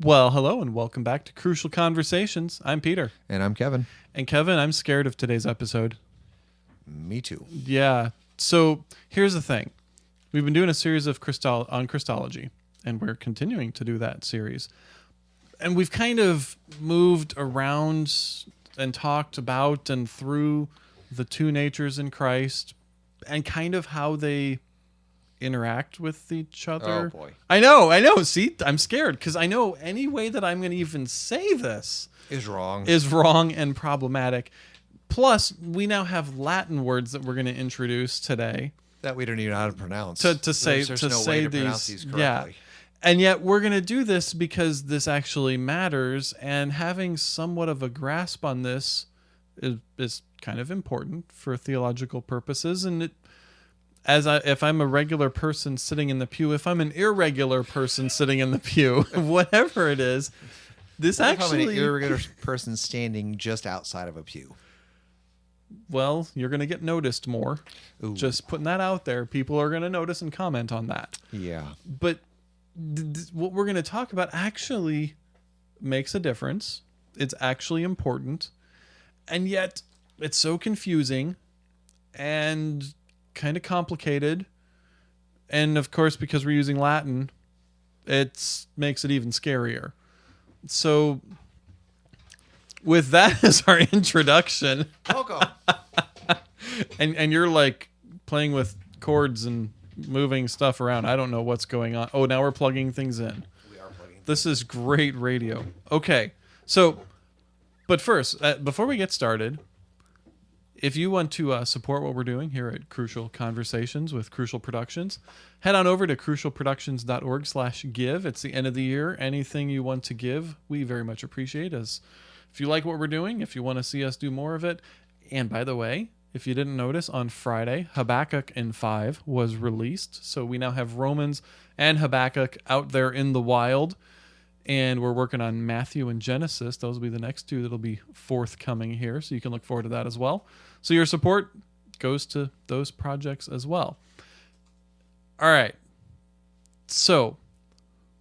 Well, hello and welcome back to Crucial Conversations. I'm Peter. And I'm Kevin. And Kevin, I'm scared of today's episode. Me too. Yeah. So here's the thing we've been doing a series of crystal on Christology, and we're continuing to do that series. And we've kind of moved around and talked about and through the two natures in Christ and kind of how they interact with each oh, other. Oh, boy. I know, I know. See, I'm scared because I know any way that I'm going to even say this Is wrong. is wrong and problematic. Plus, we now have Latin words that we're going to introduce today that we don't even know how to pronounce. to, to say There's, there's to no say to these, these yeah. And yet we're going to do this because this actually matters and having somewhat of a grasp on this is, is kind of important for theological purposes and it as I, if I'm a regular person sitting in the pew, if I'm an irregular person sitting in the pew, whatever it is, this What if I'm actually irregular person standing just outside of a pew. well, you're going to get noticed more. Ooh. Just putting that out there. People are going to notice and comment on that. Yeah. But what we're going to talk about actually makes a difference. It's actually important. And yet, it's so confusing and kind of complicated. And of course, because we're using Latin, it makes it even scarier. So, with that as our introduction, Welcome. and and you're like playing with chords and moving stuff around. I don't know what's going on. Oh, now we're plugging things in. we are plugging. This is great radio. Okay, so, but first, uh, before we get started, if you want to uh, support what we're doing here at Crucial Conversations with Crucial Productions, head on over to crucialproductions.org slash give. It's the end of the year. Anything you want to give, we very much appreciate. As if you like what we're doing, if you want to see us do more of it, and by the way, if you didn't notice, on Friday, Habakkuk in 5 was released. So we now have Romans and Habakkuk out there in the wild. And we're working on Matthew and Genesis. Those will be the next two that'll be forthcoming here. So you can look forward to that as well. So your support goes to those projects as well. All right. So,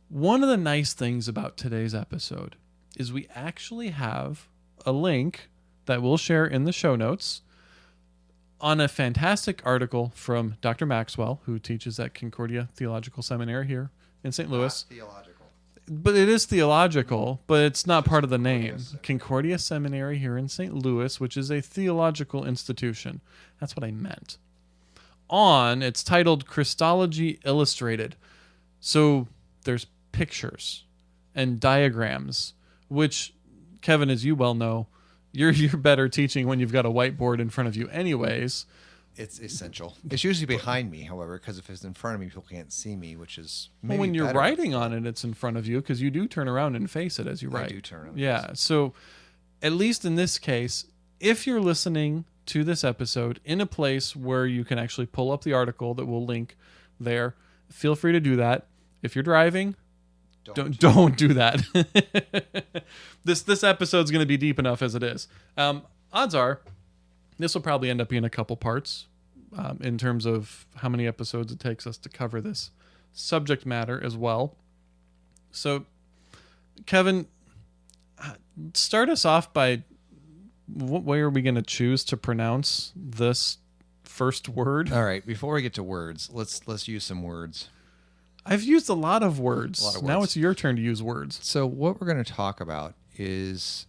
one of the nice things about today's episode is we actually have a link that we'll share in the show notes on a fantastic article from Dr. Maxwell, who teaches at Concordia Theological Seminary here in St. Louis. Theological. But it is theological, but it's not part of the name. Concordia Seminary here in St. Louis, which is a theological institution. That's what I meant. On, it's titled Christology Illustrated. So there's pictures and diagrams, which, Kevin, as you well know, you're you're better teaching when you've got a whiteboard in front of you, anyways. It's essential. It's usually behind me, however, because if it's in front of me, people can't see me, which is Well, when you're better. writing on it, it's in front of you because you do turn around and face it as you write. I do turn Yeah. So, at least in this case, if you're listening to this episode in a place where you can actually pull up the article that we'll link there, feel free to do that. If you're driving, don't don't do that. this this episode's going to be deep enough as it is. Um, odds are, this will probably end up being a couple parts, um, in terms of how many episodes it takes us to cover this subject matter as well. So, Kevin, uh, start us off by what way are we going to choose to pronounce this first word? All right. Before we get to words, let's let's use some words. I've used a lot of words. Lot of Now it's your turn to use words. So what we're going to talk about is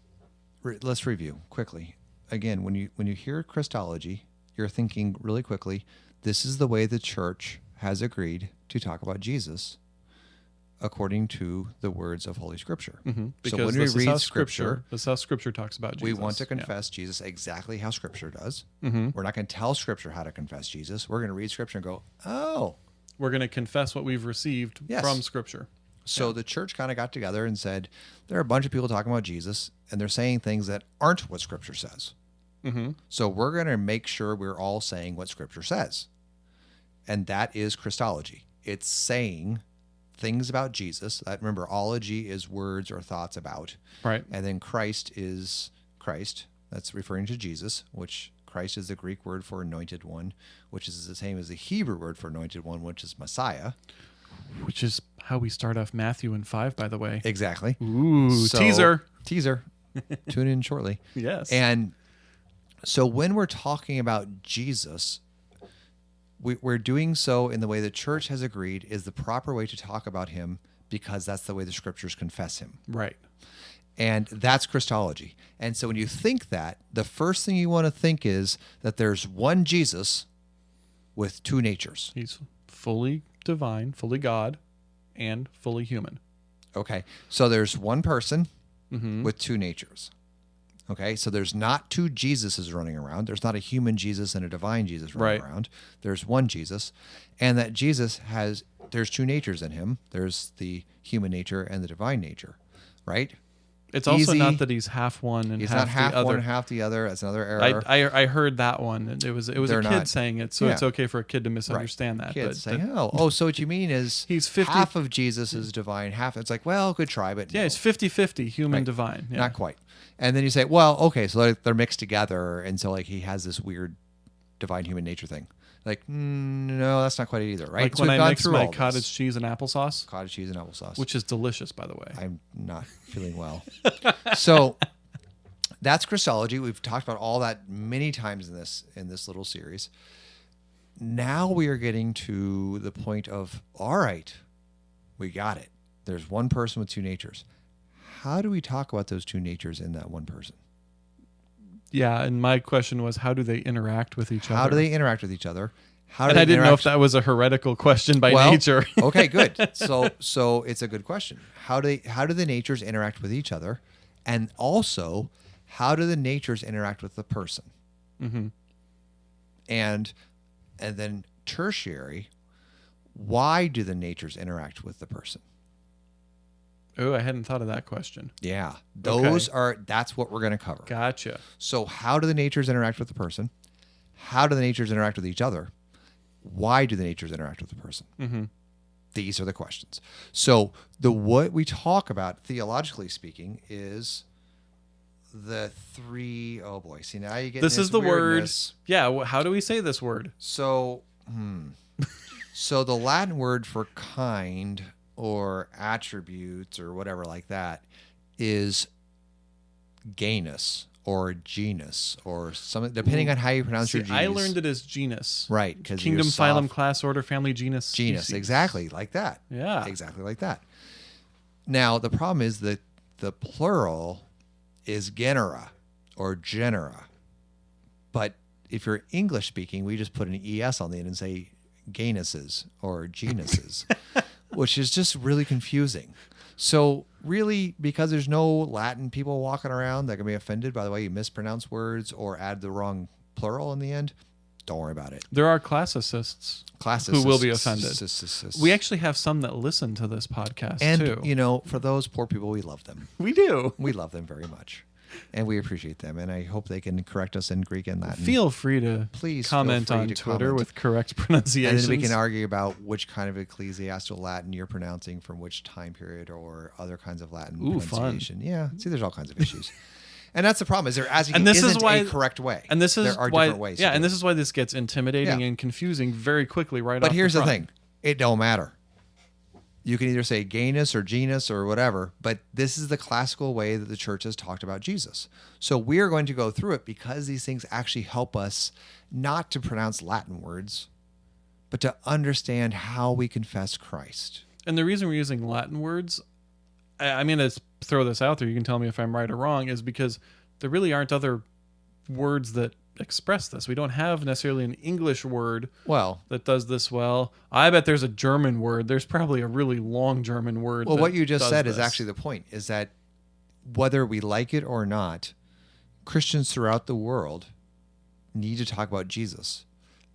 re- let's review quickly. Again, when you when you hear Christology, you're thinking really quickly, this is the way the church has agreed to talk about Jesus according to the words of Holy Scripture. Mhm. So when we read how Scripture, this is how Scripture talks about Jesus. we want to Yeah. confess Jesus exactly how Scripture does. Mhm. We're not going to tell Scripture how to confess Jesus. We're going to read Scripture and go, oh, We're going to confess what we've received Yes. from Scripture. So the church kind of got together and said, there are a bunch of people talking about Jesus, and they're saying things that aren't what Scripture says. Mm-hmm. So we're going to make sure we're all saying what Scripture says. And that is Christology. It's saying things about Jesus. That remember, ology is words or thoughts about. Right. And then Christ is Christ. That's referring to Jesus, which Christ is the Greek word for anointed one, which is the same as the Hebrew word for anointed one, which is Messiah. Which is how we start off Matthew and 5, by the way. Exactly. Ooh, So- teaser. Teaser. Tune in shortly. Yes. And so when we're talking about Jesus, we, we're doing so in the way the church has agreed is the proper way to talk about him because that's the way the scriptures confess him. right. And that's Christology. And so when you think that, the first thing you want to think is that there's one Jesus with two natures. He's fully divine, fully God, and fully human. Okay. So there's one person Mm-hmm. with two natures. Okay. So there's not two Jesuses running around. There's not a human Jesus and a divine Jesus running Right. around. There's one Jesus. And that Jesus has, there's two natures in him there's the human nature and the divine nature, right? It's also Easy. not that he's half one and He's half not half the other. one, half the other. That's another error. I, I I heard that one. and It was it was a They're kid not- saying it, so Yeah. it's okay for a kid to misunderstand that. Kids but say, that- oh, oh, so what you mean is He's 50 half of Jesus is divine, half. It's like, well, good try, but yeah, no, it's 50-50 human Right. divine. Yeah. not quite. And then you say, well, okay, so they're, they're mixed together, and so like he has this weird divine human nature thing. Like, mm, no, that's not quite it either, right? Like So when I mix through my all this. cottage cheese and applesauce, cottage cheese and applesauce, which is delicious, by the way. I'm not feeling well. so that's Christology. We've talked about all that many times in this in this little series. Now we are getting to the point of all right, we got it. There's one person with two natures. How do we talk about those two natures in that one person? Yeah, and my question was, how do they interact with each other? How do they interact with each other? How do and I didn't know if that was a heretical question by Well, nature. okay, good. So so it's a good question. How do they, how do the natures interact with each other, and also how do the natures interact with the person? hmm And and then tertiary, why do the natures interact with the person? Oh, I hadn't thought of that question. Yeah, those are that's what we're going to cover. Gotcha. So how do the natures interact with the person? How do the natures interact with each other? Why do the natures interact with the person? hmm These are the questions. So the what we talk about theologically speaking is the three oh boy. See now you get This is the word. Yeah. How do we say this word? So hmm. so the Latin word for kind or attributes or whatever like that is genus or genus or something, depending mm-hmm. on how you pronounce See, your G's. I learned it as genus. right because Kingdom, phylum, class, order, family, genus, genus species. exactly like that. Yeah. exactly like that. Now the problem is that the plural is genera or genera, but if you're English speaking, we just put an es on the end and say genuses or genuses, which is just really confusing. So really, because there's no Latin people walking around that can be offended by the way you mispronounce words or add the wrong plural in the end, don't worry about it. There are classicists. Classes Who will be offended. We actually have some that listen to this podcast and too. you know, for those poor people, we love them. we do. We love them very much, and we appreciate them. And I hope they can correct us in Greek and Latin. Feel free to Please comment on to Twitter comment. with correct pronunciation. and then we can argue about which kind of ecclesiastical Latin you're pronouncing from which time period or other kinds of Latin Ooh, fun. pronunciation. Yeah, see, there's all kinds of issues, and that's the problem. Is there as And this is why- a correct way, and this is there are why, different ways. yeah, and this is why this gets intimidating Yeah. and confusing very quickly right But off here's the, front. thing: it don't matter. You can either say genus or genus or whatever, but this is the classical way that the church has talked about Jesus. So we are going to go through it because these things actually help us not to pronounce Latin words, but to understand how we confess Christ. And the reason we're using Latin words, I, going to throw this out there. You can tell me if I'm right or wrong, is because there really aren't other words that express this. We don't have necessarily an English word Well, that does this well. I bet there's a German word. There's probably a really long German word. well, what you just said is actually the point: is that whether we like it or not, Christians throughout the world need to talk about Jesus,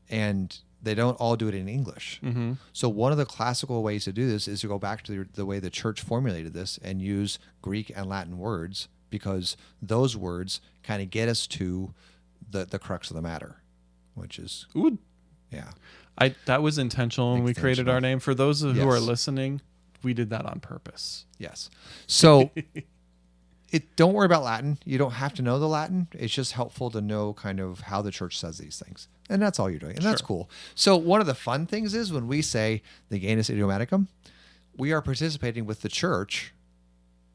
and they don't all do it in English. Mhm. So one of the classical ways to do this is to go back to the, the way the church formulated this and use Greek and Latin words because those words kind of get us to the the crux of the matter, which is Ooh, yeah. I that was intentional when we created our name. For those who are listening, we did that on purpose. Yes. So it don't worry about Latin. You don't have to know the Latin. It's just helpful to know kind of how the church says these things. And that's all you're doing. And that's cool. So one of the fun things is when we say the Genus Idiomaticum, we are participating with the church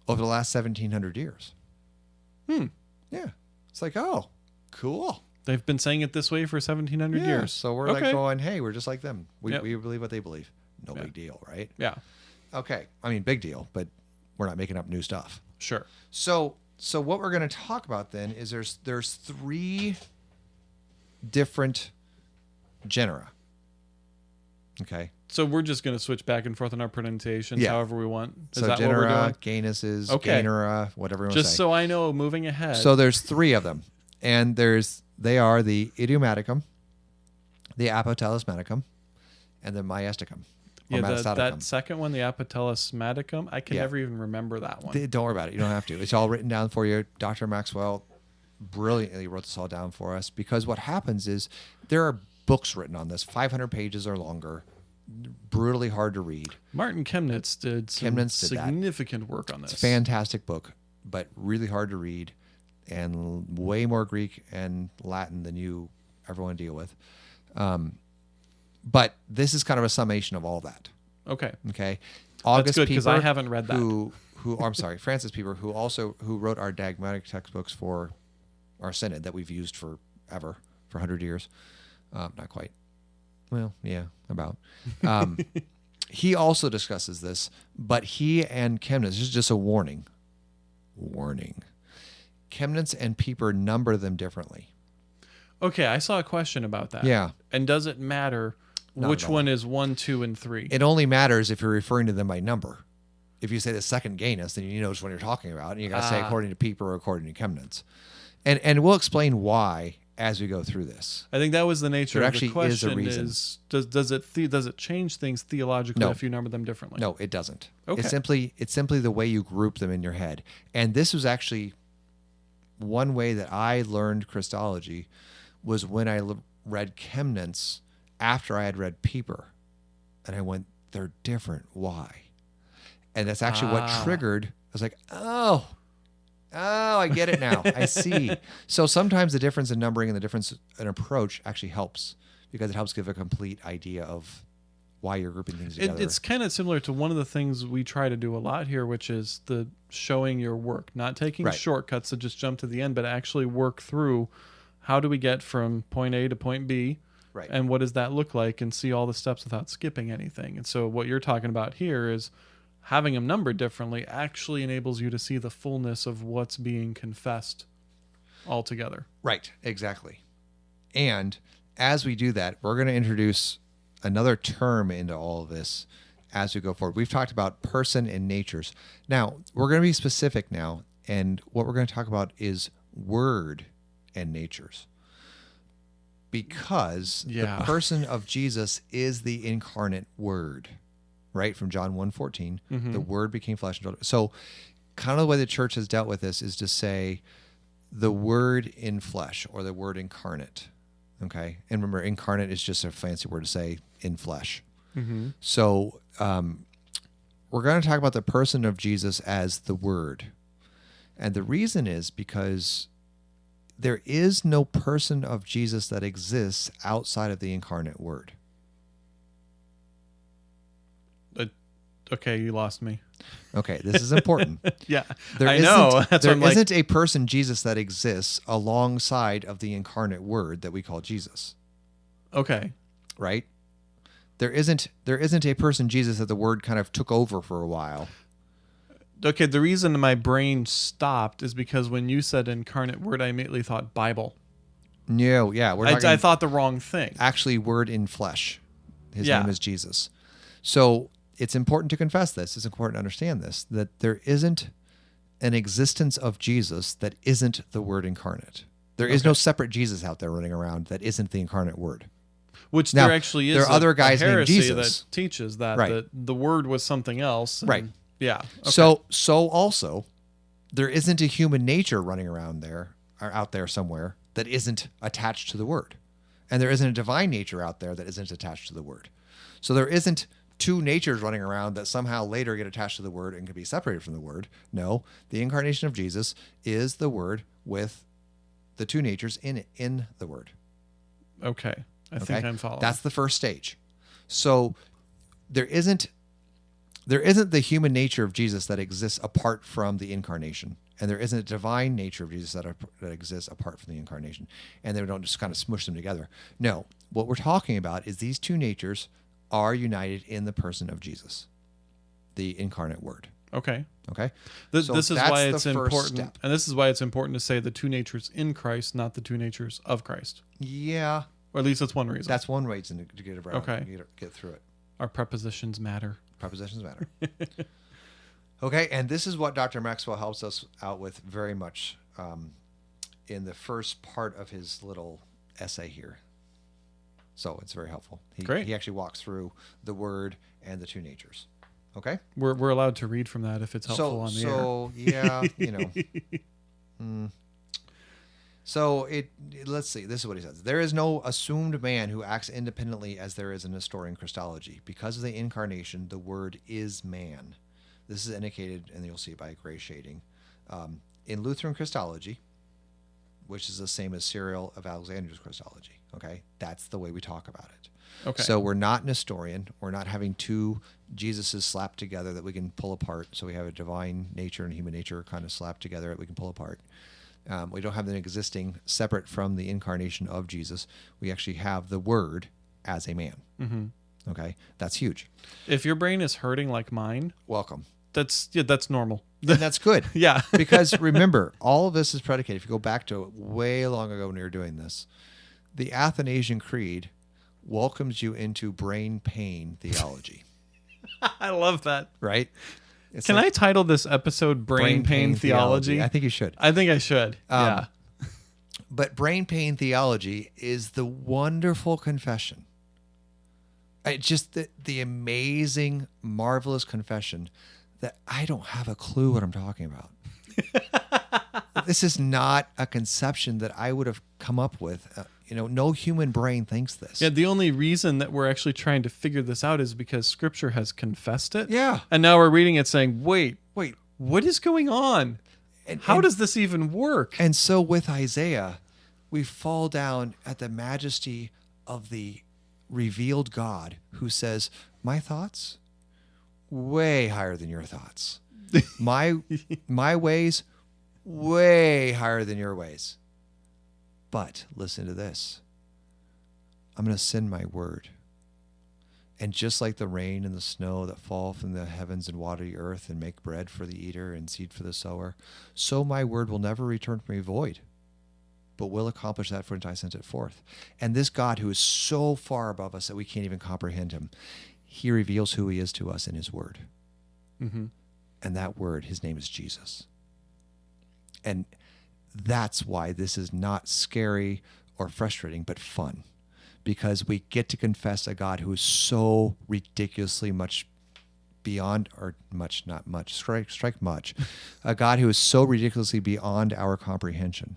over the last 1700 years. Hmm. Yeah. It's like, oh, cool. They've been saying it this way for 1700 Yeah. years. So we're like going, hey, we're just like them. We, Yep. we believe what they believe. No Yeah. big deal, right? Yeah, Okay. I mean, big deal, but we're not making up new stuff. sure. So so what we're going to talk about then is there's there's three different genera. Okay. So we're just going to switch back and forth on our pronunciations Yeah. however we want. Is so that what we're genera, doing? ganuses, Okay. genera, whatever you want Just to say. so I know, moving ahead. So there's three of them, and there's they are the idiomaticum, the apotelesmaticum, and the myasticum. or yeah, the, that second one, the Apotelesmaticum, I can Yeah. never even remember that one. Don't worry about it. You don't have to. It's all written down for you. Dr. Maxwell brilliantly wrote this all down for us because what happens is there are books written on this, 500 pages or longer, brutally hard to read. Martin Chemnitz did some Chemnitz did that. significant work on this. It's a fantastic book, but really hard to read and way more Greek and Latin than you ever want to deal with. Um, but this is kind of a summation of all that. Okay. Okay. August That's good because I haven't read that. Who, who? I'm sorry, Francis Pieper, who also who wrote our dogmatic textbooks for our synod that we've used forever for hundred years. Um, not quite. Well, yeah, about. Um, he also discusses this, but he and Chemnitz. This is just a warning. Warning. Chemnitz and Pieper number them differently. Okay, I saw a question about that. Yeah. And does it matter Not which one is one, two, and three? It only matters if you're referring to them by number. If you say the second Ganus, then you know which one you're talking about, and you got to say Ah. according to Pieper or according to Chemnitz. And and we'll explain why as we go through this. I think that was the nature There of actually the is a question. reason. Is does does it the, does it change things theologically No. if you number them differently? No, it doesn't. Okay. It's simply it's simply the way you group them in your head. And this was actually one way that I learned Christology was when I l- read Chemnitz after I had read Pieper, and I went, "They're different. Why?" And that's actually what Ah. triggered. I was like, "Oh, oh, I get it now. I see." So sometimes the difference in numbering and the difference in approach actually helps because it helps give a complete idea of why you're grouping things It, together. it's kind of similar to one of the things we try to do a lot here, which is the showing your work, not taking Right. shortcuts to just jump to the end, but actually work through how do we get from point A to point B, right. and what does that look like, and see all the steps without skipping anything. And so, what you're talking about here is having them numbered differently actually enables you to see the fullness of what's being confessed altogether. Right, exactly. And as we do that, we're going to introduce another term into all of this as we go forward. We've talked about person and natures. Now, we're going to be specific now, and what we're going to talk about is word and natures. Because Yeah. the person of Jesus is the incarnate word, right? From John 1:14, mm-hmm. the word became flesh and dwelt. So kind of the way the church has dealt with this is to say the word in flesh or the word incarnate. Okay. And remember, incarnate is just a fancy word to say in flesh. Mm-hmm. So um, we're going to talk about the person of Jesus as the word. And the reason is because there is no person of Jesus that exists outside of the incarnate word. Okay, you lost me. Okay, this is important. Yeah, There I isn't- know. That's there I'm like. isn't a person Jesus that exists alongside of the incarnate word that we call Jesus. Okay, right? There isn't there isn't a person Jesus that the word kind of took over for a while. okay. The reason my brain stopped is because when you said incarnate word, I immediately thought Bible. No, yeah, we're I, talking I thought the wrong thing. actually word in flesh. His Yeah. name is Jesus. So it's important to confess this. It's important to understand this that there isn't an existence of Jesus that isn't the word incarnate. There is no separate Jesus out there running around that isn't the incarnate word. Which Now, there actually is. there are a- other guys named Jesus. that teaches that Right. the, the word was something else. and- Right. Yeah. okay. So so also there isn't a human nature running around there or out there somewhere that isn't attached to the word. And there isn't a divine nature out there that isn't attached to the word. So there isn't two natures running around that somehow later get attached to the word and can be separated from the word. No, the incarnation of Jesus is the word with the two natures in it, in the word. Okay. I think I'm following. That's the first stage. So there isn't there isn't the human nature of Jesus that exists apart from the incarnation. And there isn't a divine nature of Jesus that, are, that exists apart from the incarnation. And they don't just kind of smush them together. No, what we're talking about is these two natures are united in the person of Jesus, the incarnate word. okay. Okay? Th- So this is why it's important, step. and this is why it's important to say the two natures in Christ, not the two natures of Christ. Yeah, Or at least that's one reason. that's one reason to, to get around. Okay. Get, get through it. Our prepositions matter. Prepositions matter. okay, and this is what Dr. Maxwell helps us out with very much um, in the first part of his little essay here. So it's very helpful. He, Great. He actually walks through the word and the two natures. Okay. We're, we're allowed to read from that if it's helpful so on the air. so yeah, you know. Mm. So it let's see. This is what he says. There is no assumed man who acts independently as there is in Nestorian Christology. Because of the incarnation, the word is man. This is indicated, and you'll see it by gray shading. Um, in Lutheran Christology, which is the same as Cyril of Alexandria's Christology. Okay, that's the way we talk about it. Okay. So we're not Nestorian. We're not having two Jesuses slapped together that we can pull apart. So we have a divine nature and human nature kind of slapped together that we can pull apart. Um, we don't have them existing separate from the incarnation of Jesus. We actually have the Word as a man. hmm Okay, that's huge. If your brain is hurting like mine, Welcome. That's yeah, that's normal. And that's good. yeah. because remember, all of this is predicated. If you go back to way long ago when we were doing this, the Athanasian Creed welcomes you into brain pain theology, I love that. right? It's Can like I title this episode Brain, Pain, Theology? I think you should. I think I should. Um, yeah. But brain pain theology is the wonderful confession. Just the, the amazing, marvelous confession that I don't have a clue what I'm talking about. this is not a conception that I would have come up with. Uh, you know, no human brain thinks this. Yeah, the only reason that we're actually trying to figure this out is because scripture has confessed it. Yeah. And now we're reading it saying, wait, Wait. what is going on? And, How and- does this even work? And so with Isaiah, we fall down at the majesty of the revealed God who says, My thoughts way higher than your thoughts. My my ways way higher than your ways. But listen to this. I'm going to send my word. And just like the rain and the snow that fall from the heavens and water the earth and make bread for the eater and seed for the sower, so my word will never return from me void, but will accomplish that for which I sent it forth. And this God who is so far above us that we can't even comprehend him, he reveals who he is to us in his word. hmm And that word, his name is Jesus. And that's why this is not scary or frustrating, but fun. Because we get to confess a God who is so ridiculously much beyond, or much, not much, strike, strike much, a God who is so ridiculously beyond our comprehension,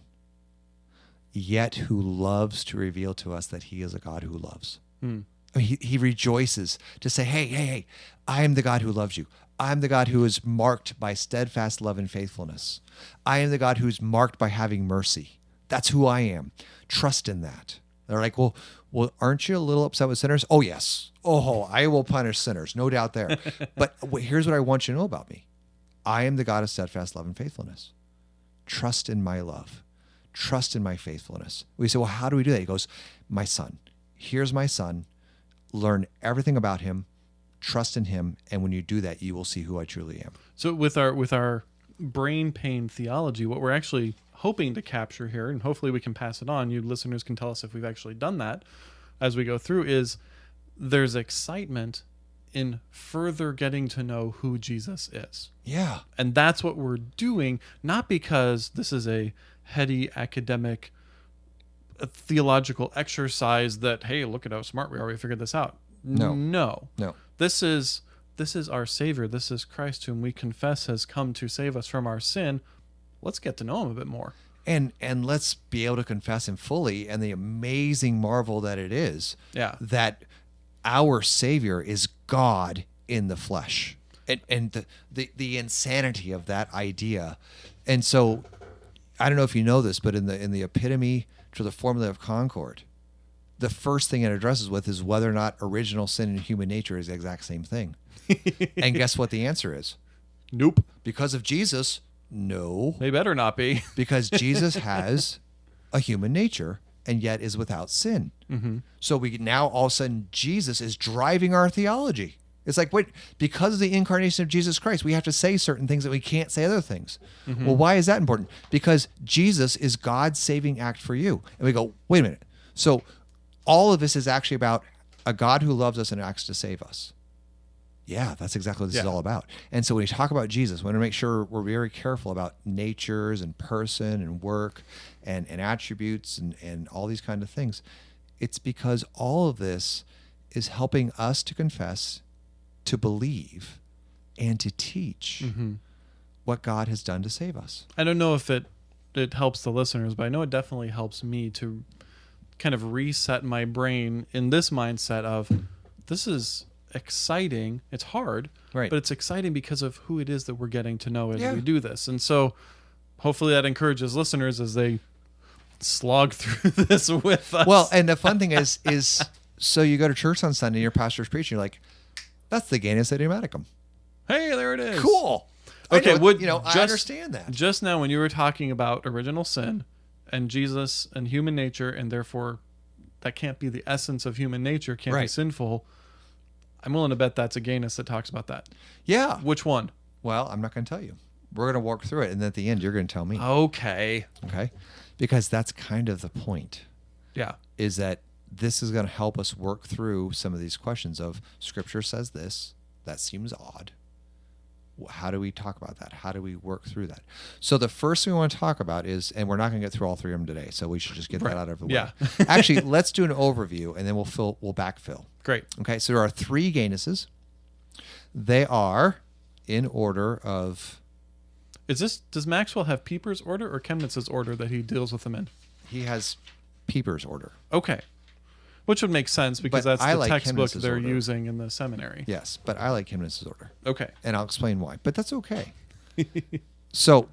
yet who loves to reveal to us that he is a God who loves. Hmm. I mean, He, he rejoices to say, hey, hey, hey, I am the God who loves you. I'm the God who is marked by steadfast love and faithfulness. I am the God who's marked by having mercy. That's who I am. Trust in that. They're like, well, well, aren't you a little upset with sinners? Oh, yes. Oh, I will punish sinners, no doubt there. but here's what I want you to know about me I am the God of steadfast love and faithfulness. Trust in my love. Trust in my faithfulness. We say, well, how do we do that? He goes, my son. Here's my son. Learn everything about him. Trust in him. And when you do that, you will see who I truly am. So with our with our brain pain theology, what we're actually hoping to capture here, and hopefully we can pass it on, you listeners can tell us if we've actually done that as we go through, is there's excitement in further getting to know who Jesus is. Yeah. And that's what we're doing, not because this is a heady academic uh, theological exercise that, hey, look at how smart we are, we figured this out. No. No. No. This is this is our savior. This is Christ whom we confess has come to save us from our sin. Let's get to know him a bit more. And and let's be able to confess him fully and the amazing marvel that it is Yeah. that our Savior is God in the flesh. And, and the, the, the insanity of that idea. And so I don't know if you know this, but in the in the epitome to the formula of Concord, the first thing it addresses with is whether or not original sin and human nature is the exact same thing. and guess what the answer is? Nope. Because of Jesus, no. They better not be. Because Jesus has a human nature and yet is without sin. Mm-hmm. So we now all of a sudden Jesus is driving our theology. It's like, wait, because of the incarnation of Jesus Christ, we have to say certain things that we can't say other things. Mm-hmm. Well, why is that important? Because Jesus is God's saving act for you. And we go, wait a minute. So all of this is actually about a God who loves us and acts to save us. Yeah, that's exactly what this is all about. And so when we talk about Jesus, we want to make sure we're very careful about natures and person and work and, and attributes and, and all these kind of things. It's because all of this is helping us to confess, to believe, and to teach mm-hmm. what God has done to save us. I don't know if it it helps the listeners, but I know it definitely helps me to kind of reset my brain in this mindset of this is exciting. It's hard, Right. but it's exciting because of who it is that we're getting to know as Yeah. we do this. And so hopefully that encourages listeners as they slog through this with us. Well, and the fun thing is, is so you go to church on Sunday, your pastor's preaching, you're like, that's the Genus idiomaticum. hey, there it is. Cool. Okay, know- would you know, I understand that. Just now, when you were talking about original sin and Jesus and human nature, and therefore that can't be the essence of human nature, can't be sinful. I'm willing to bet that's a Gainus that talks about that. Yeah. Which one? Well, I'm not going to tell you. We're going to walk through it, and then at the end, you're going to tell me. Okay. Okay. Because that's kind of the point. Yeah. is that this is going to help us work through some of these questions of scripture says this that seems odd how do we talk about that how do we work through that so the first thing we want to talk about is and we're not going to get through all three of them today so we should just get Right. that out of the way Yeah. actually let's do an overview and then we'll fill we'll backfill Great. okay so there are three ganuses they are in order of Is this does Maxwell have Pieper's order or Chemnitz's order that he deals with them in? he has Pieper's order Okay. Which would make sense because But that's I the like textbook Chemnitz's they're order. using in the seminary. yes but i like Chemnitz's order Okay. and I'll explain why. But that's okay. so,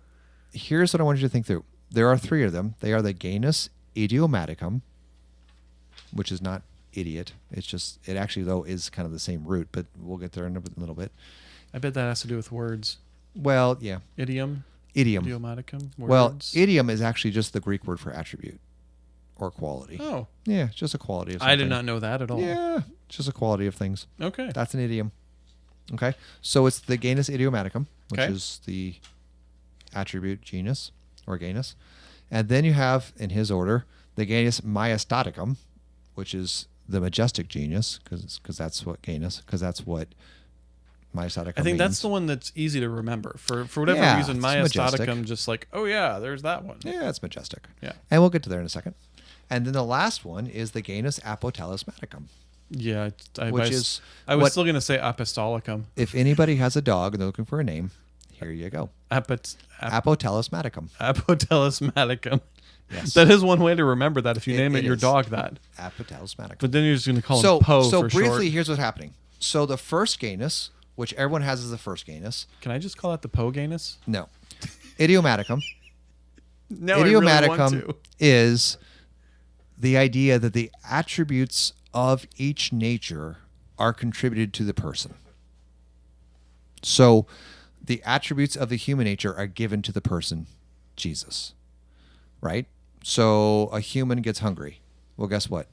here's what I want you to think through. There are three of them. They are the Ganus idiomaticum, which is not idiot. It's just it actually though is kind of the same root, but we'll get there in a little bit. I bet that has to do with words. Well, yeah, Idiom, idiom. idiomaticum, Well, idiom is actually just the Greek word for attribute or quality. oh, Yeah, just a quality of I did not know that at all. Yeah, just a quality of things. Okay. That's an idiom. Okay. So it's the genus idiomaticum, which Okay. is the attribute genus or genus. And then you have, in his order, the genus maestaticum, which is the majestic genius, because that's what genus, because that's what maestaticum I think that's means. the one that's easy to remember. For for whatever Yeah, reason, it's Maestaticum majestic. just like, oh yeah, there's that one. Yeah, it's majestic. Yeah. And we'll get to there in a second. And then the last one is the genus apotelesmaticum, Yeah, I, which I, is I was what- still gonna say apostolicum. if anybody has a dog and they're looking for a name, here you go. Apot, ap, Apotelesmaticum. apotelesmaticum. Yes. That is one way to remember that if you It- name it, it your dog that. Apotelesmaticum. But then you're just gonna call so, him Poe so briefly, short. here's what's happening. So the first genus, which everyone has as the first genus, Can I just call it the Poe Ganus? no, idiomaticum. No, I really want idiomaticum to. is the idea that the attributes of each nature are contributed to the person. So the attributes of the human nature are given to the person, Jesus. Right? So a human gets hungry. Well, guess what?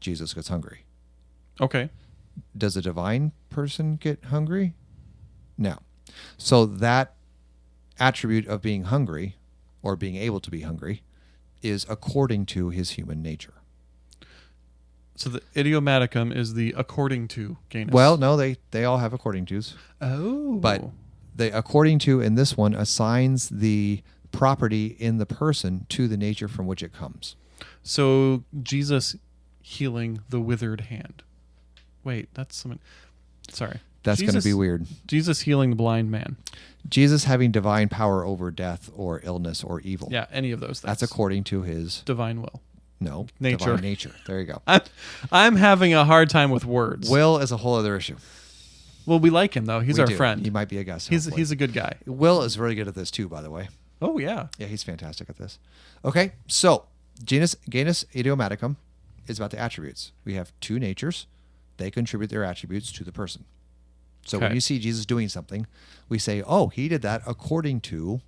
Jesus gets hungry. Okay. Does a divine person get hungry? No. So that attribute of being hungry or being able to be hungry is according to his human nature. So the idiomaticum is the according to Ganus. Well, no, they they all have according to's, oh, but the according to in this one assigns the property in the person to the nature from which it comes. So Jesus healing the withered hand. Wait, that's something. Sorry. That's going to be weird. Jesus healing the blind man. Jesus having divine power over death or illness or evil. Yeah, any of those things. That's according to his divine will. No, Nature. divine nature. There you go. I'm, I'm having a hard time with words. Will is a whole other issue. well, we like him though. He's We our do. friend. He might be a guest. he's hopefully. he's a good guy. Will is really good at this too, by the way. Oh yeah. Yeah, he's fantastic at this. Okay, so genus genus idiomaticum is about the attributes. We have two natures; they contribute their attributes to the person. So when you see Jesus doing something, we say, "Oh, he did that according to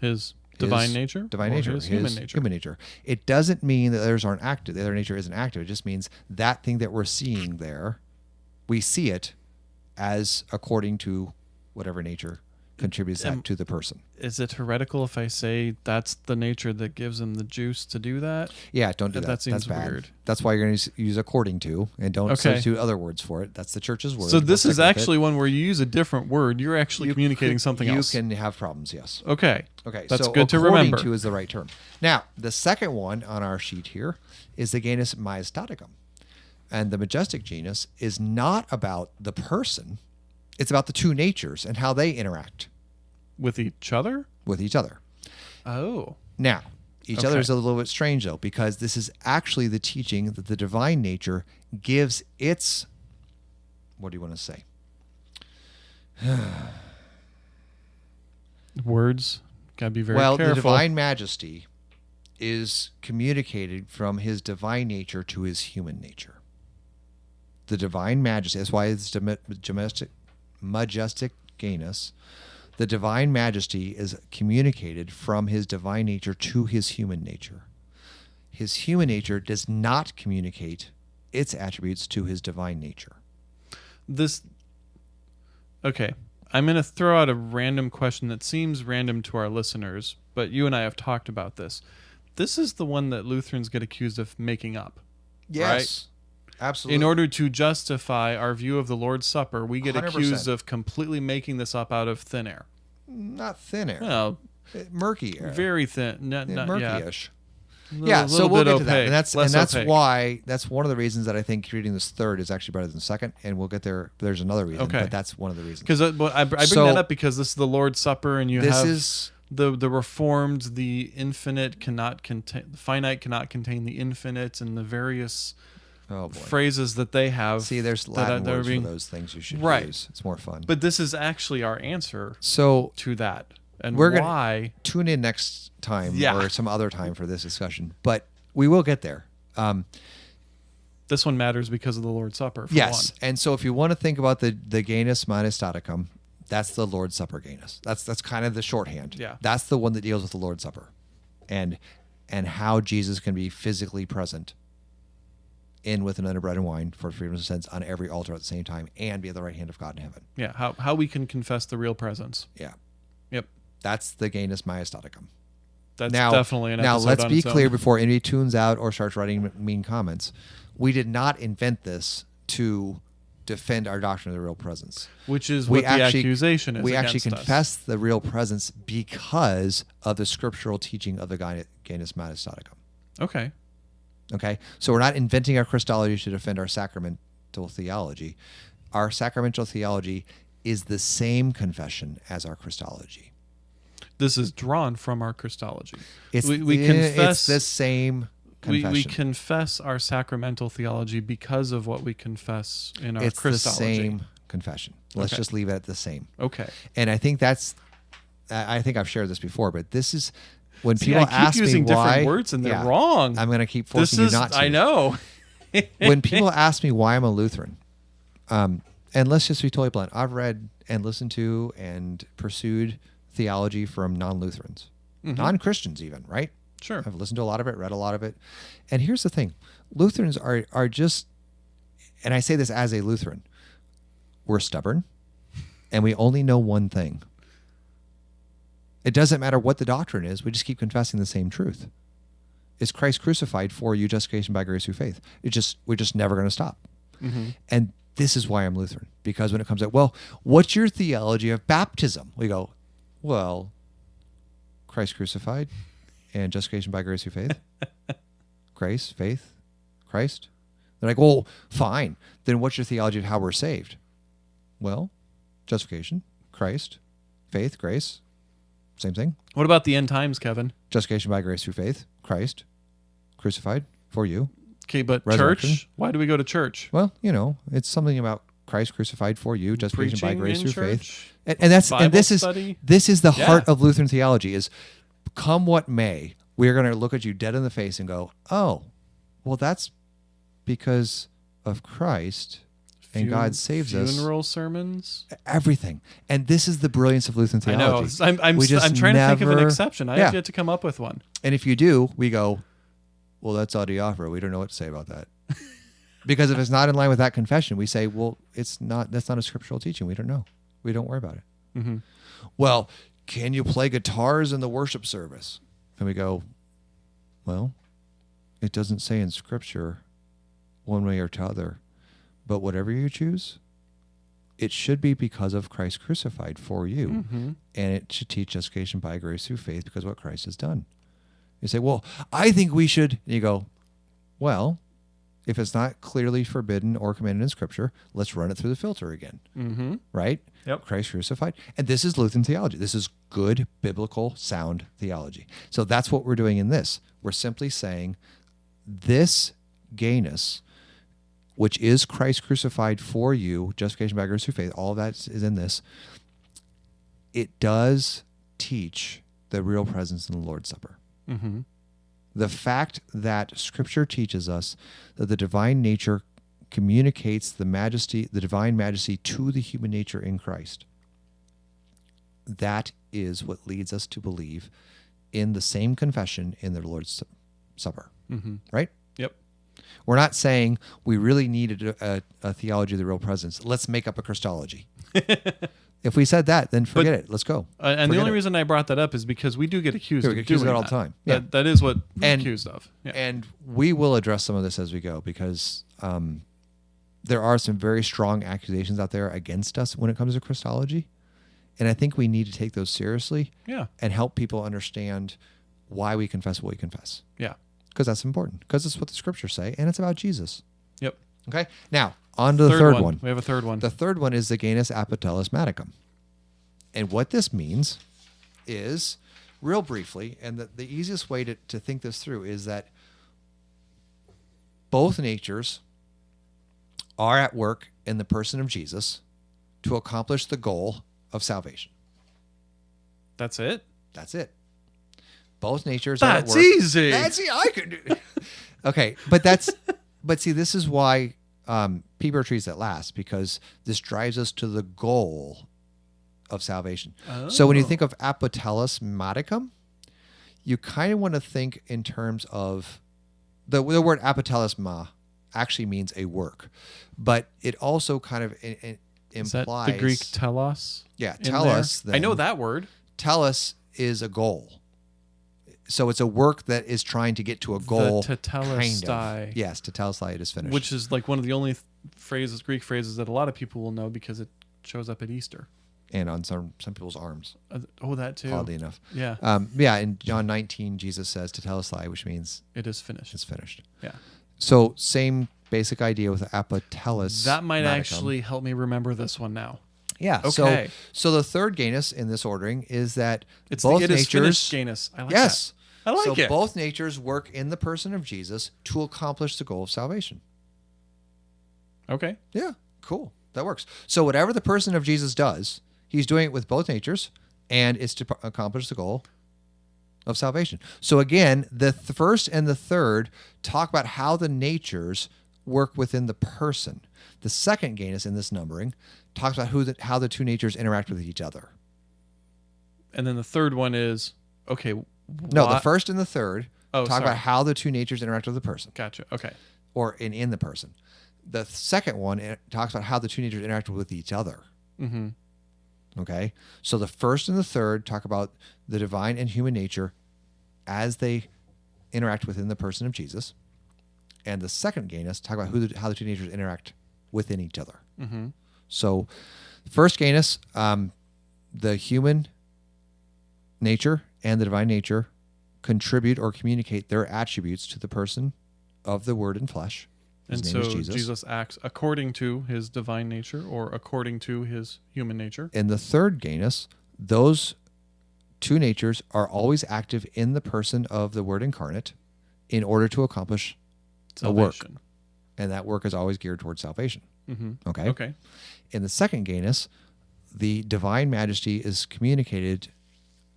His divine his nature. divine nature, His human nature. Human nature. It doesn't mean that others aren't active. The other nature isn't active. It just means that thing that we're seeing there, we see it as according to whatever nature contributes that to the person. Is it heretical if I say that's the nature that gives him the juice to do that? Yeah, don't do That- that. that seems That's bad. weird. That's why you're going to use according to, and don't Okay. substitute other words for it. That's the church's word. so this is with it. actually one where you use a different word. You're actually You communicating something you else. You can have problems. Yes. okay. Okay, That's so good to according remember. to is the right term. Now, the second one on our sheet here is the genus Majestaticum. And the majestic genus is not about the person, it's about the two natures and how they interact With each other? with each other. Oh. Now, each other is a little bit strange though, because this is actually the teaching that the divine nature gives its what do you want to say? Words. Gotta be very well, careful. the divine majesty is communicated from his divine nature to his human nature. The divine majesty, that's why it's dom- majestic, genus. The divine majesty is communicated from his divine nature to his human nature. His human nature does not communicate its attributes to his divine nature. this okay i'm going to throw out a random question that seems random to our listeners but you and i have talked about this this is the one that lutherans get accused of making up Yes. Absolutely. in order to justify our view of the lord's supper we get 100%. accused of completely making this up out of thin air not thin air. well Uh, murky air. very thin not, Yeah, not, murky-ish. Little- yeah, so we'll get to that, and that's less and that's opaque. why that's one of the reasons that I think reading this third is actually better than the second, and we'll get there. There's another reason, Okay. but that's one of the reasons. because I, I bring So- that up because this is the lord's supper and you This have is the the reformed the infinite cannot contain the finite cannot contain the infinite and the various oh phrases that they have See, there's that are- Latin that are words being- for those things you should Right. use. It's more fun. but this is actually our answer so to that and We're gonna- why tune in next time Yeah. or some other time for this discussion, but we will get there. Um, this one matters because of the lord's supper for yes, one. and so if you want to think about the the genus majestaticum, that's the Lord's Supper genus. That's that's kind of the shorthand. Yeah. that's the one that deals with the Lord's Supper, and and how Jesus can be physically present in with another bread and wine for freedom of sins on every altar at the same time, and be at the right hand of God in heaven. yeah how, how we can confess the real presence Yeah, yep that's the genus majestaticum. that's now, definitely an now let's be clear before anybody tunes out or starts writing mean comments. We did not invent this to defend our doctrine of the real presence. which is we what the actually accusation is we actually against us. confess the real presence because of the scriptural teaching of the Genus Majestaticum. okay Okay, so we're not inventing our Christology to defend our sacramental theology. Our sacramental theology is the same confession as our Christology. this is drawn from our christology It's we, we confess it's the same we, confession. we confess our sacramental theology because of what we confess in our it's the Christology. same confession. Let's Okay. just leave it at the same. Okay. And I think that's. I think I've shared this before, but this is when See, people I keep ask using me why different words and they're Yeah. wrong. I'm going to keep this forcing is you not to. I know. when people ask me why I'm a Lutheran, um, and let's just be totally blunt, I've read and listened to and pursued theology from non-Lutherans, Mm-hmm. non-Christians, even right. Sure. I've listened to a lot of it, read a lot of it, and here's the thing: Lutherans are are just, and I say this as a Lutheran, we're stubborn, and we only know one thing. It doesn't matter what the doctrine is; we just keep confessing the same truth. Is Christ crucified for you, justification by grace through faith? It just we're just never going to stop. Mm-hmm. And this is why I'm Lutheran because when it comes to well, what's your theology of baptism? We go, well, Christ crucified and justification by grace through faith. grace, faith, Christ. They're like, well, fine. Then what's your theology of how we're saved? Well, justification, Christ, faith, grace, same thing. What about the end times, Kevin? Justification by grace through faith, Christ, crucified for you. Okay, but church? Why do we go to church? Well, you know, it's something about Christ crucified for you, justification by grace through faith. And, and that's Bible and this is this is the Yeah. heart of Lutheran theology is come what may, we are going to look at you dead in the face and go, "Oh, well that's because of Christ and God Fun- saves us Funeral sermons. everything." And this is the brilliance of Lutheran I know. theology. I'm, I'm, We just I'm trying to think of an exception. I Yeah. have yet to come up with one. And if you do, we go, well, that's adiaphora. We don't know what to say about that. because if it's not in line with that confession, we say, well, it's not. That's not a scriptural teaching. We don't know. We don't worry about it. hmm Well, can you play guitars in the worship service? And we go, well, it doesn't say in scripture one way or t'other. But whatever you choose, it should be because of Christ crucified for you hmm and it should teach justification by grace through faith because of what Christ has done. You say, well, I think we should. And you go, well, if it's not clearly forbidden or commanded in Scripture, let's run it through the filter again, hmm right? Yep. Christ crucified. And this is Lutheran theology. This is good, biblical, sound theology. So that's what we're doing in this. We're simply saying this gayness, which is Christ crucified for you, justification by grace through faith, all that is in this. It does teach the real presence in the Lord's Supper. hmm The fact that Scripture teaches us that the divine nature communicates the majesty, the divine majesty to the human nature in Christ. That is what leads us to believe in the same confession in the Lord's Su- Supper, hmm right? We're not saying we really needed a, a, a theology of the real presence. Let's make up a Christology. if we said that, then forget it. Let's go. Uh, and the only it. reason I brought that up is because we do get accused Yeah, of we get accused of doing it all the time. Yeah. That, that is what we're And- accused of. Yeah. And we will address some of this as we go because um, there are some very strong accusations out there against us when it comes to Christology. And I think we need to take those seriously yeah. and help people understand why we confess what we confess. Yeah. Because that's important. Because it's what the scriptures say and it's about Jesus. Yep. Okay. Now, on to the third, one. We have a third one. The third one is the genus apotelesmaticum. And what this means is, real briefly, and the, the easiest way to, to think this through is that both natures are at work in the person of Jesus to accomplish the goal of salvation. That's it. That's it. Both natures are at That's work. easy. That's e- I could do. okay, but that's but see, this is why um, people trees that last because this drives us to the goal of salvation. So when you Oh. think of apotelesmaticum, you kind of want to think in terms of the the word apotelesma actually means a work, but it also kind of i- i- Is that implies the Greek telos? yeah in tell there? us. I know that word. Telos is a goal. So it's a work that is trying to get to a goal. The kind tetelestai. of. Yes, tetelestai it is finished. Which is like one of the only th- phrases, Greek phrases that a lot of people will know because it shows up at Easter. and on some some people's arms, Uh, oh, that too. oddly enough. Yeah, Um, yeah, in John 19, Jesus says tetelestai, which means it is finished. it's finished. Yeah, So same basic idea with apotellus. that might modicum. actually help me remember this one now. Yeah. Okay. So so the third genus in this ordering is that It's both the it is natures. finished genus. I like yes. that. I like so it. both natures work in the person of Jesus to accomplish the goal of salvation. Okay. Yeah, cool. That works. So whatever the person of Jesus does, he's doing it with both natures, and it's to accomplish the goal of salvation. So again, the th- first and the third talk about how the natures work within the person. The second gain is in this numbering talks about who the, how the two natures interact with each other. And then the third one is okay. No, the first and the third Oh, talk sorry. about how the two natures interact with the person. Gotcha. Okay. or in, in the person. The second one it talks about how the two natures interact with each other. Mm-hmm. Okay. So the first and the third talk about the divine and human nature as they interact within the person of Jesus. And the second genus talk about who the, how the two natures interact within each other. Mm-hmm. So, first genus, um, the human nature and the divine nature contribute or communicate their attributes to the person of the Word in flesh. His And so Jesus. Jesus. acts according to his divine nature or according to his human nature. in the third genus, those two natures are always active in the person of the Word incarnate, in order to accomplish a work. And that work is always geared towards salvation. hmm Okay. Okay. In the second genus, the divine majesty is communicated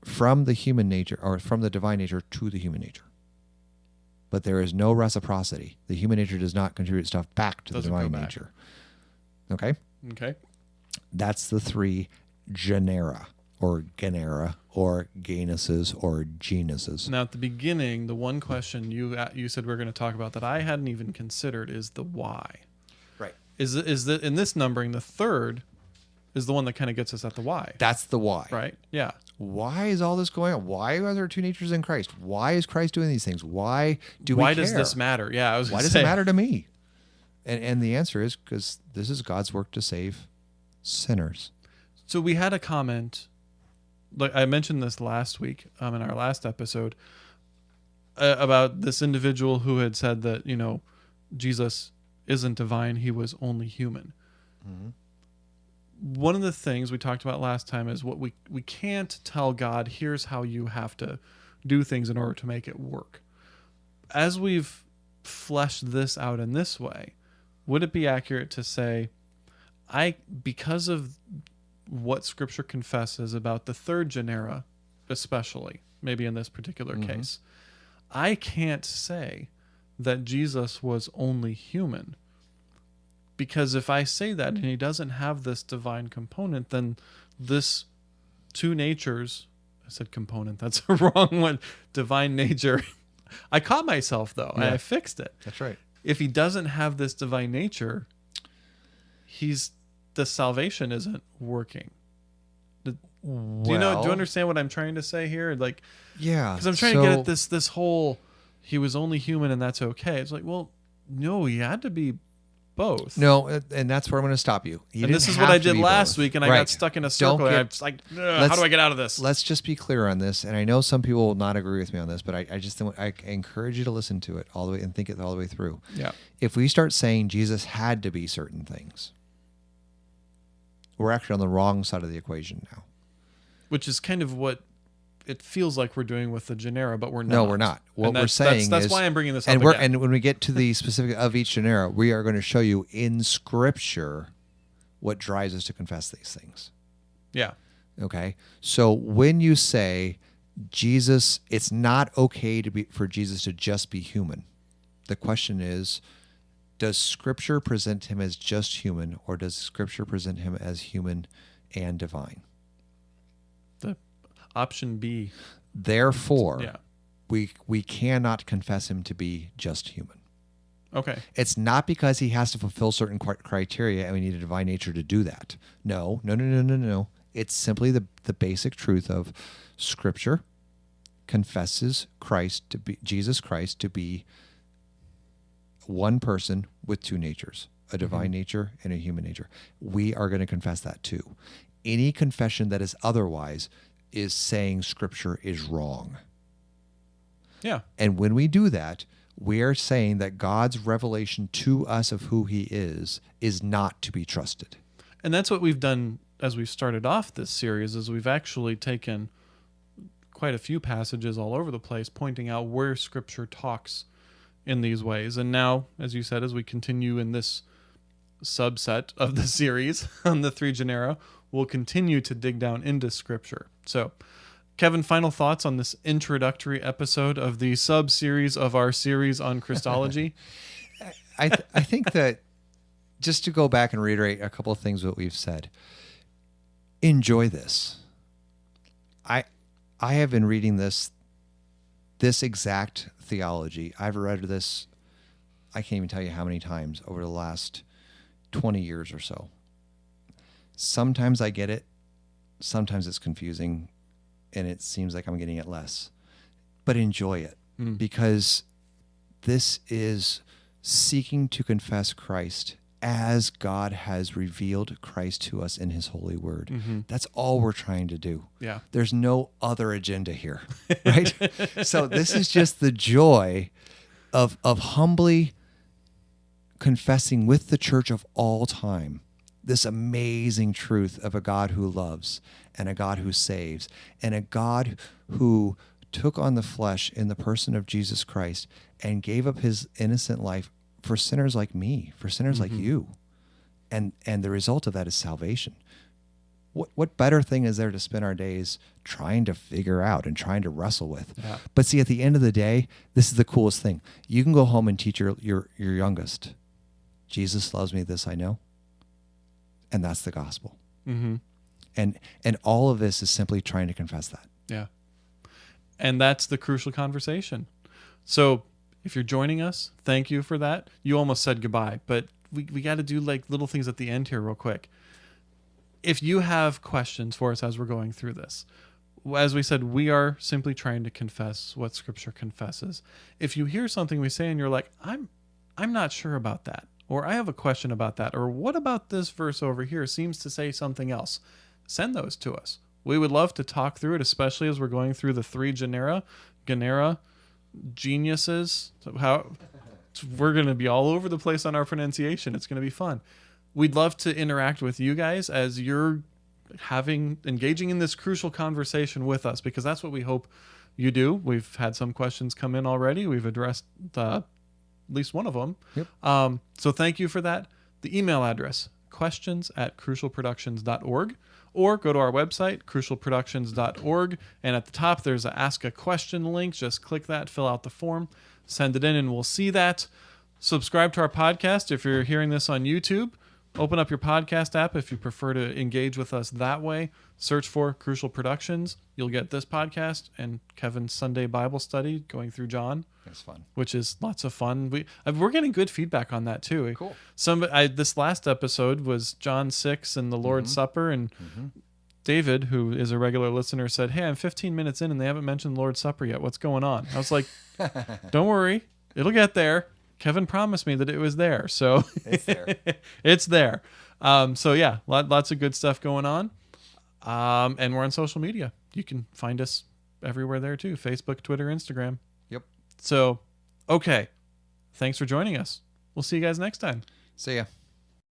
from the human nature or from the divine nature to the human nature. But there is no reciprocity. The human nature does not contribute stuff back to Doesn't the divine nature. Okay? Okay. That's the three genera or genera or genuses or genuses. Now, at the beginning, the one question you uh, you said we are going to talk about that I hadn't even considered is the why. Right. Is it- is that in this numbering the third is the one that kind of gets us at the why, That's the why. right? Yeah. Why is all this going on? Why are there two natures in Christ? Why is Christ doing these things? Why do we why does this matter? Yeah. I was. Why does say, it matter to me? And and the answer is because this is God's work to save sinners. So we had a comment, like I mentioned this last week um, in our last episode, uh, about this individual who had said that you know Jesus isn't divine; he was only human. One of the things we talked about last time is what we we can't tell God. Here's how you have to do things in order to make it work. As we've fleshed this out in this way, would it be accurate to say? I because of what scripture confesses about the third genera especially maybe in this particular mm-hmm. case i can't say that jesus was only human because if i say that and mm. he doesn't have this divine component then this two natures i said component that's a wrong one divine nature i caught myself though and i fixed it That's right. if he doesn't have this divine nature, he's the salvation isn't working. The- do you know? Do you understand what I'm trying to say here? Like, Yeah. because I'm trying to get at this this whole he was only human and that's okay. It's like, well, no, he had to be both. No, uh, and that's where I'm going to stop you. He and this is what I did last both. week, and I got stuck in a circle. and I'm just like, how do I get out of this? Let's just be clear on this, and I know some people will not agree with me on this, but I, I just I encourage you to listen to it all the way and think it all the way through. Yeah. If we start saying Jesus had to be certain things, we're actually on the wrong side of the equation now. Which is kind of what it feels like we're doing with the genera, but we're not. No, we're not. What we're that's- that's- that's, is- why I'm bringing this and up we're again. and when we get to the specific of each genera, we are going to show you in Scripture what drives us to confess these things. yeah. Okay, so when you say Jesus, it's not okay to be for Jesus to just be human. The question is, does Scripture present him as just human, or does Scripture present him as human and divine? Option B. Therefore, Yeah. we we cannot confess him to be just human. Okay. It's not because he has to fulfill certain criteria and we need a divine nature to do that. No, no, no, no, no, no. It's simply the, the basic truth of Scripture confesses Christ to be Jesus Christ to be one person with two natures, a mm-hmm. divine nature and a human nature. We are going to confess that too. Any confession that is otherwise is saying Scripture is wrong. Yeah. And when we do that, we are saying that God's revelation to us of who he is is not to be trusted. And that's what we've done as we've started off this series is we've actually taken quite a few passages all over the place pointing out where scripture talks in these ways. And now, as you said, as we continue in this subset of the series on the three genera, we'll continue to dig down into scripture. So, Kevin, final thoughts on this introductory episode of the sub series of our series on Christology? I, th- I think that just to go back and reiterate a couple of things that we've said, enjoy this. I I have been reading this this exact theology. I've read this I can't even tell you how many times over the last 20 years or so. Sometimes I get it, sometimes it's confusing and it seems like I'm getting it less. But enjoy it Mm. because this is seeking to confess Christ as God has revealed Christ to us in his holy word. Mhm. That's all we're trying to do. Yeah. There's no other agenda here, right? so this is just the joy of of humbly confessing with the church of all time this amazing truth of a God who loves and a God who saves and a God who took on the flesh in the person of Jesus Christ and gave up his innocent life for sinners like me, for sinners like mm-hmm. you. And and the result of that is salvation. What what better thing is there to spend our days trying to figure out and trying to wrestle with? Yeah. But see, at the end of the day, this is the coolest thing. You can go home and teach your your your youngest, Jesus loves me, this I know. And that's the gospel. Mm-hmm. And and all of this is simply trying to confess that. Yeah. And that's the crucial conversation. So if you're joining us, thank you for that. You almost said goodbye, but we, we got to do like little things at the end here, real quick. If you have questions for us as we're going through this, as we said, we are simply trying to confess what Scripture confesses. If you hear something we say and you're like, I'm, I'm not sure about that, or I have a question about that, or what about this verse over here seems to say something else, send those to us. We would love to talk through it, especially as we're going through the three genera, genera, geniuses. So how we're going to be all over the place on our pronunciation. It's going to be fun. We'd love to interact with you guys as you're having engaging in this crucial conversation with us because that's what we hope you do. We've had some questions come in already. We've addressed uh, at least one of them. Yep. Um, so thank you for that. The email address questions at crucialproductions.org or go to our website crucialproductions.org and at the top there's a ask a question link just click that fill out the form send it in and we'll see that subscribe to our podcast if you're hearing this on youtube open up your podcast app if you prefer to engage with us that way search for crucial productions you'll get this podcast and kevin's sunday bible study going through john It's fun. which is lots of fun. We uh, we're getting good feedback on that too. Cool. Some I, this last episode was John six and the Lord's Supper, and David, who is a regular listener, said, "Hey, I'm 15 minutes in and they haven't mentioned Lord's Supper yet. What's going on?" I was like, "Don't worry, it'll get there." Kevin promised me that it was there, so It's there. it's there. Um, so yeah, lot, lots of good stuff going on, um, and we're on social media. You can find us everywhere there too: Facebook, Twitter, Instagram. Yep. So, okay. Thanks for joining us. We'll see you guys next time. See ya.